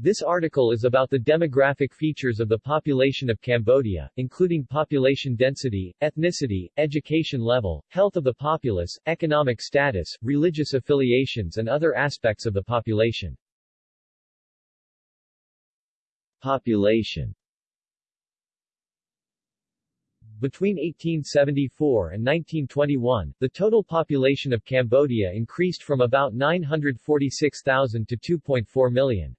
This article is about the demographic features of the population of Cambodia, including population density, ethnicity, education level, health of the populace, economic status, religious affiliations and other aspects of the population. Population Between 1874 and 1921, the total population of Cambodia increased from about 946,000 to 2.4 million.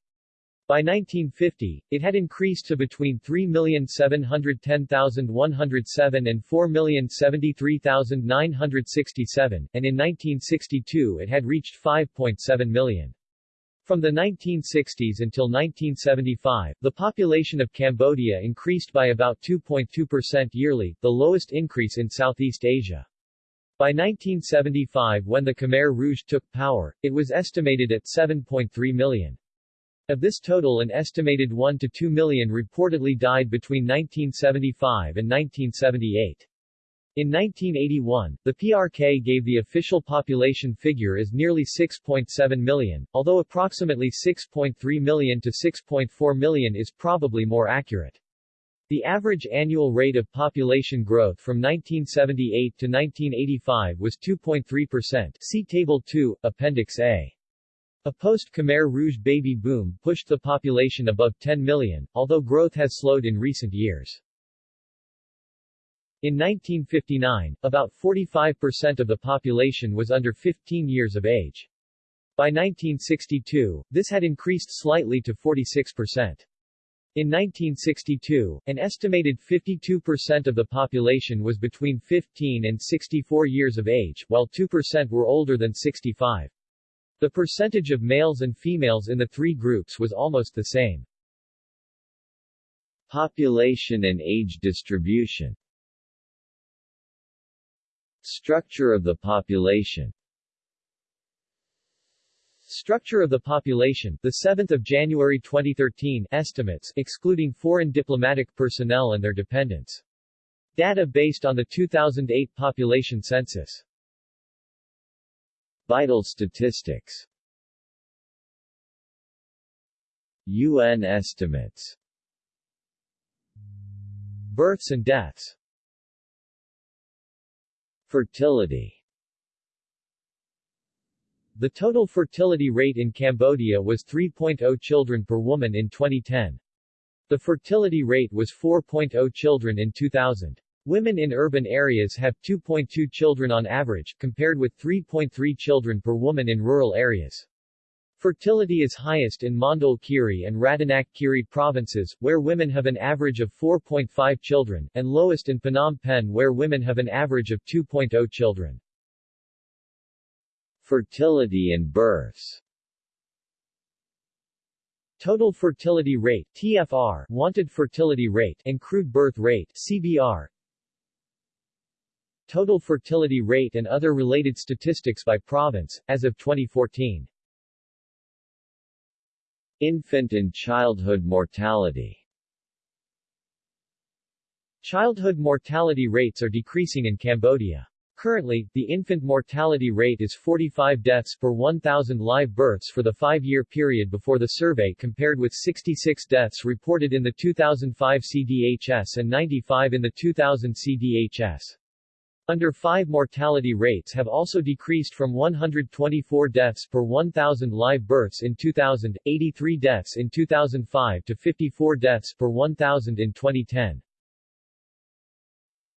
By 1950, it had increased to between 3,710,107 and 4,073,967, and in 1962 it had reached 5.7 million. From the 1960s until 1975, the population of Cambodia increased by about 2.2% yearly, the lowest increase in Southeast Asia. By 1975 when the Khmer Rouge took power, it was estimated at 7.3 million. Of this total an estimated 1 to 2 million reportedly died between 1975 and 1978. In 1981, the PRK gave the official population figure as nearly 6.7 million, although approximately 6.3 million to 6.4 million is probably more accurate. The average annual rate of population growth from 1978 to 1985 was 2.3%. See Table 2, Appendix A. A post-Khmer Rouge baby boom pushed the population above 10 million, although growth has slowed in recent years. In 1959, about 45% of the population was under 15 years of age. By 1962, this had increased slightly to 46%. In 1962, an estimated 52% of the population was between 15 and 64 years of age, while 2% were older than 65. The percentage of males and females in the three groups was almost the same. Population and age distribution Structure of the population Structure of the population, the 7th of January 2013 estimates excluding foreign diplomatic personnel and their dependents. Data based on the 2008 population census. Vital statistics UN estimates Births and deaths Fertility The total fertility rate in Cambodia was 3.0 children per woman in 2010. The fertility rate was 4.0 children in 2000. Women in urban areas have 2.2 children on average, compared with 3.3 children per woman in rural areas. Fertility is highest in Mondul Kiri and Rattanak Kiri provinces, where women have an average of 4.5 children, and lowest in Phnom Penh where women have an average of 2.0 children. Fertility and births Total fertility rate TFR, wanted fertility rate and crude birth rate CBR, Total fertility rate and other related statistics by province, as of 2014. Infant and childhood mortality Childhood mortality rates are decreasing in Cambodia. Currently, the infant mortality rate is 45 deaths per 1,000 live births for the five-year period before the survey compared with 66 deaths reported in the 2005 CDHS and 95 in the 2000 CDHS. Under 5 mortality rates have also decreased from 124 deaths per 1,000 live births in 2000, 83 deaths in 2005 to 54 deaths per 1,000 in 2010.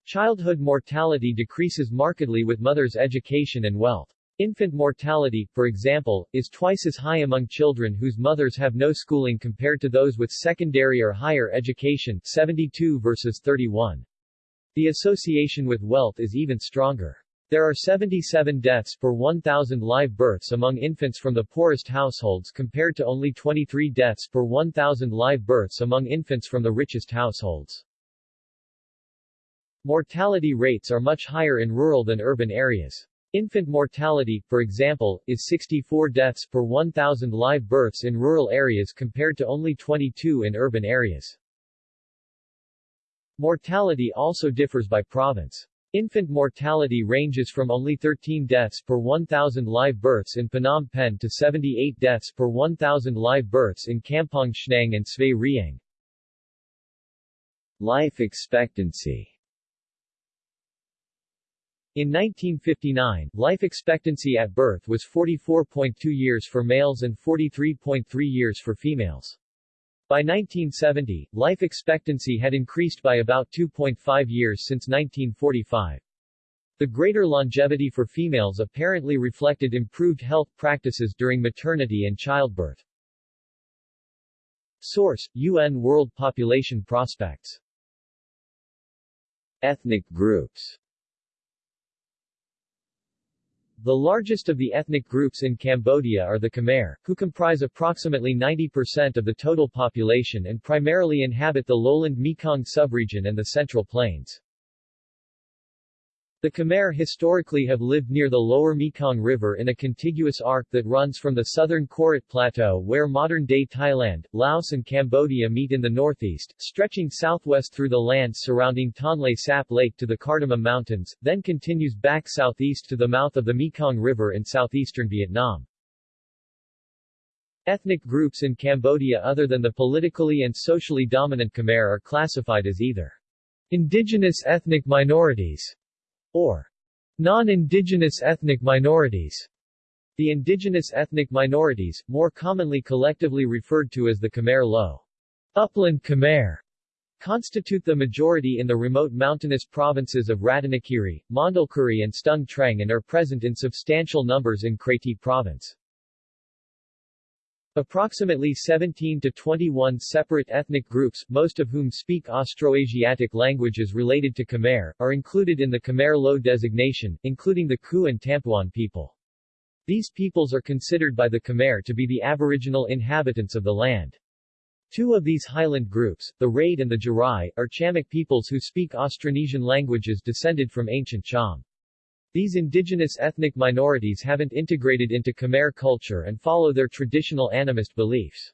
Childhood mortality decreases markedly with mothers' education and wealth. Infant mortality, for example, is twice as high among children whose mothers have no schooling compared to those with secondary or higher education 72 versus 31. The association with wealth is even stronger. There are 77 deaths per 1,000 live births among infants from the poorest households compared to only 23 deaths per 1,000 live births among infants from the richest households. Mortality rates are much higher in rural than urban areas. Infant mortality, for example, is 64 deaths per 1,000 live births in rural areas compared to only 22 in urban areas. Mortality also differs by province. Infant mortality ranges from only 13 deaths per 1,000 live births in Phnom Penh to 78 deaths per 1,000 live births in Kampong Chhnang and Svay Rieng. Life expectancy In 1959, life expectancy at birth was 44.2 years for males and 43.3 years for females. By 1970, life expectancy had increased by about 2.5 years since 1945. The greater longevity for females apparently reflected improved health practices during maternity and childbirth. Source: UN World Population Prospects Ethnic groups The largest of the ethnic groups in Cambodia are the Khmer, who comprise approximately 90% of the total population and primarily inhabit the lowland Mekong subregion and the Central Plains. The Khmer historically have lived near the lower Mekong River in a contiguous arc that runs from the southern Korat Plateau where modern-day Thailand, Laos and Cambodia meet in the northeast, stretching southwest through the lands surrounding Tonle Sap Lake to the Cardamom Mountains, then continues back southeast to the mouth of the Mekong River in southeastern Vietnam. Ethnic groups in Cambodia other than the politically and socially dominant Khmer are classified as either indigenous ethnic minorities or non-indigenous ethnic minorities. The indigenous ethnic minorities, more commonly collectively referred to as the Khmer Loeu, Upland Khmer, constitute the majority in the remote mountainous provinces of Ratanakiri, Mondulkiri and Stung Treng and are present in substantial numbers in Kratie province. Approximately 17 to 21 separate ethnic groups, most of whom speak Austroasiatic languages related to Khmer, are included in the Khmer Loeu designation, including the Kuy and Tampuan people. These peoples are considered by the Khmer to be the aboriginal inhabitants of the land. Two of these highland groups, the Rade and the Jarai, are Chamic peoples who speak Austronesian languages descended from ancient Cham. These indigenous ethnic minorities haven't integrated into Khmer culture and follow their traditional animist beliefs.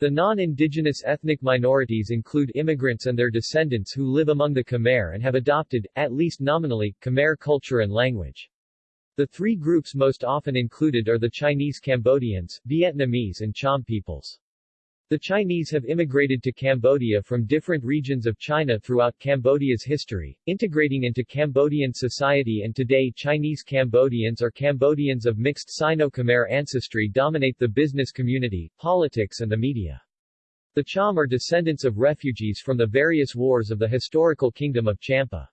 The non-indigenous ethnic minorities include immigrants and their descendants who live among the Khmer and have adopted, at least nominally, Khmer culture and language. The three groups most often included are the Chinese Cambodians, Vietnamese and Cham peoples. The Chinese have immigrated to Cambodia from different regions of China throughout Cambodia's history, integrating into Cambodian society and today Chinese Cambodians or Cambodians of mixed Sino-Khmer ancestry dominate the business community, politics and the media. The Cham are descendants of refugees from the various wars of the historical kingdom of Champa.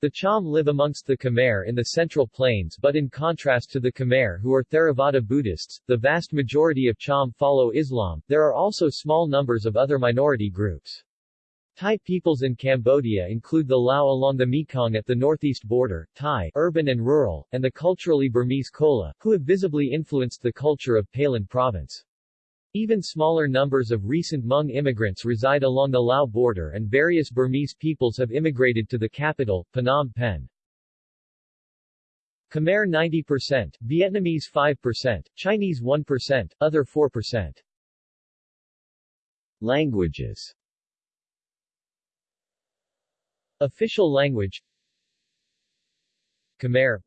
The Cham live amongst the Khmer in the Central Plains but in contrast to the Khmer who are Theravada Buddhists, the vast majority of Cham follow Islam. There are also small numbers of other minority groups. Thai peoples in Cambodia include the Lao along the Mekong at the northeast border, Thai urban and rural, and the culturally Burmese Kola, who have visibly influenced the culture of Pailin province. Even smaller numbers of recent Hmong immigrants reside along the Lao border and various Burmese peoples have immigrated to the capital, Phnom Penh. Khmer 90%, Vietnamese 5%, Chinese 1%, other 4%. Languages Official language Khmer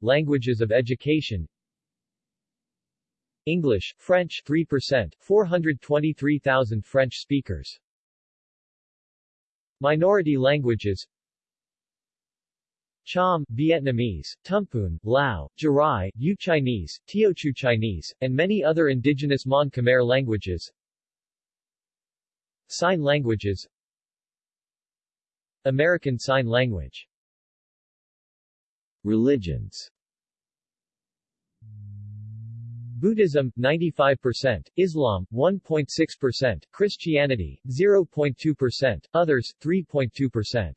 Languages of education English, French 3%, 423,000 French speakers. Minority languages Cham, Vietnamese, Tampuan, Lao, Jarai, Yue Chinese, Teochew Chinese, and many other indigenous Mon Khmer languages. Sign languages American Sign Language Religions Buddhism 95%, Islam 1.6%, Christianity 0.2%, others 3.2%.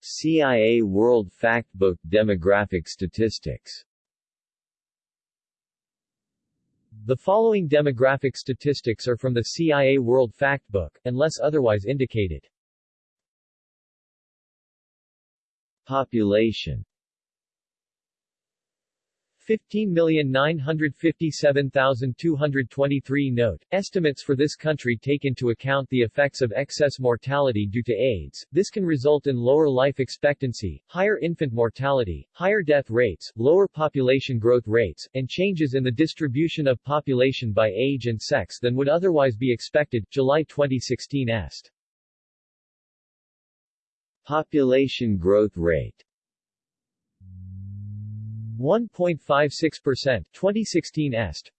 CIA World Factbook Demographic Statistics The following demographic statistics are from the CIA World Factbook, unless otherwise indicated. Population 15,957,223 Note, estimates for this country take into account the effects of excess mortality due to AIDS. This can result in lower life expectancy, higher infant mortality, higher death rates, lower population growth rates, and changes in the distribution of population by age and sex than would otherwise be expected. July 2016 est. Population growth rate 1.56% 2016 est.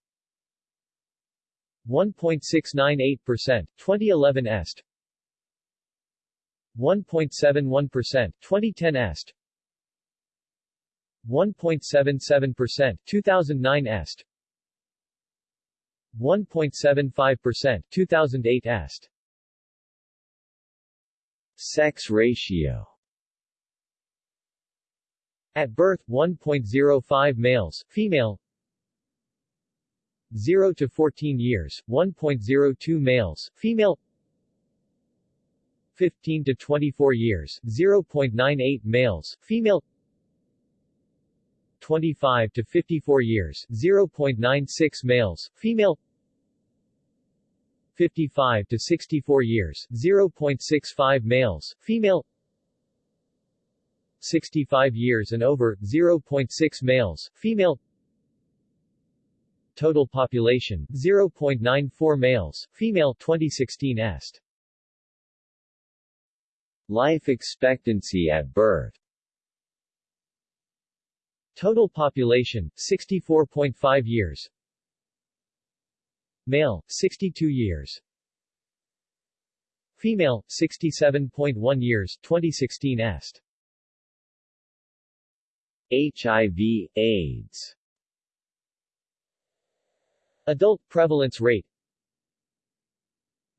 1.698% 2011 est. 1.71% 2010 est. 1.77% 2009 est. 1.75% 2008 est. Sex ratio At birth, 1.05 males, female. 0 to 14 years, 1.02 males, female. 15 to 24 years, 0.98 males, female. 25 to 54 years, 0.96 males, female. 55 to 64 years, 0.65 males, female 65 years and over, 0.6 males, female Total population, 0.94 males, female 2016 est. Life expectancy at birth Total population, 64.5 years. Male, 62 years. Female, 67.1 years 2016 est. HIV, AIDS. Adult prevalence rate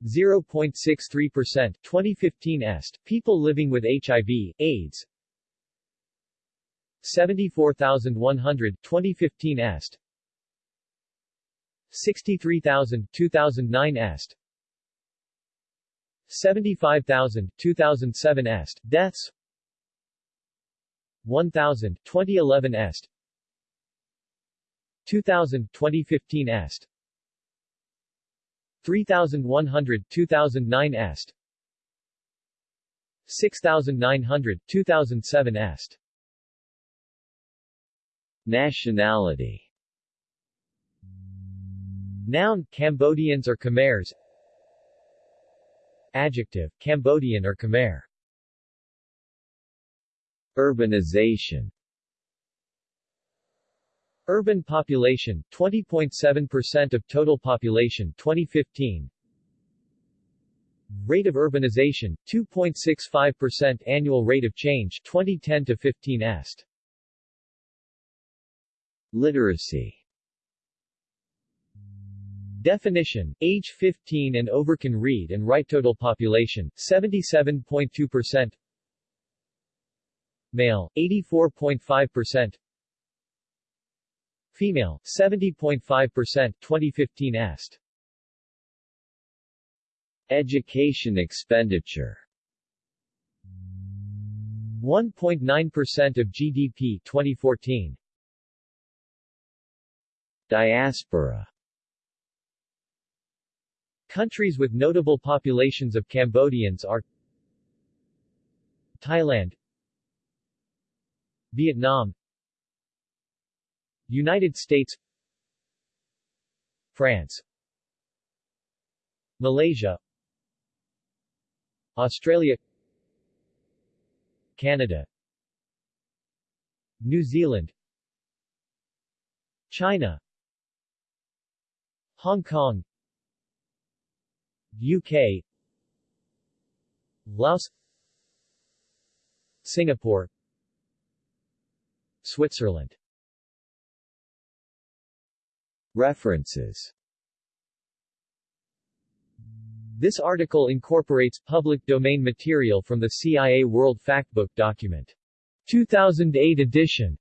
0.63% 2015 est, people living with HIV, AIDS. 74,100 2015 est. 63,000 2009 est. 75,000 2007 est, deaths 1000 2011 est. 2000 2015 est. 3100 2009 est. 6900 2007 est. Nationality. Noun, Cambodians or Khmers Adjective, Cambodian or Khmer Urbanization. Urban population, 20.7% of total population 2015 Rate of urbanization, 2.65% annual rate of change 2010 to 15 est. Literacy. Definition, age 15 and over can read and write total population, 77.2% Male, 84.5% Female, 70.5% 2015 est. Education expenditure. 1.9% of GDP 2014 Diaspora. Countries with notable populations of Cambodians are Thailand Vietnam United States France Malaysia Australia Canada New Zealand China Hong Kong UK Laos Singapore Switzerland. References. This article incorporates public domain material from the CIA World Factbook document. 2008 edition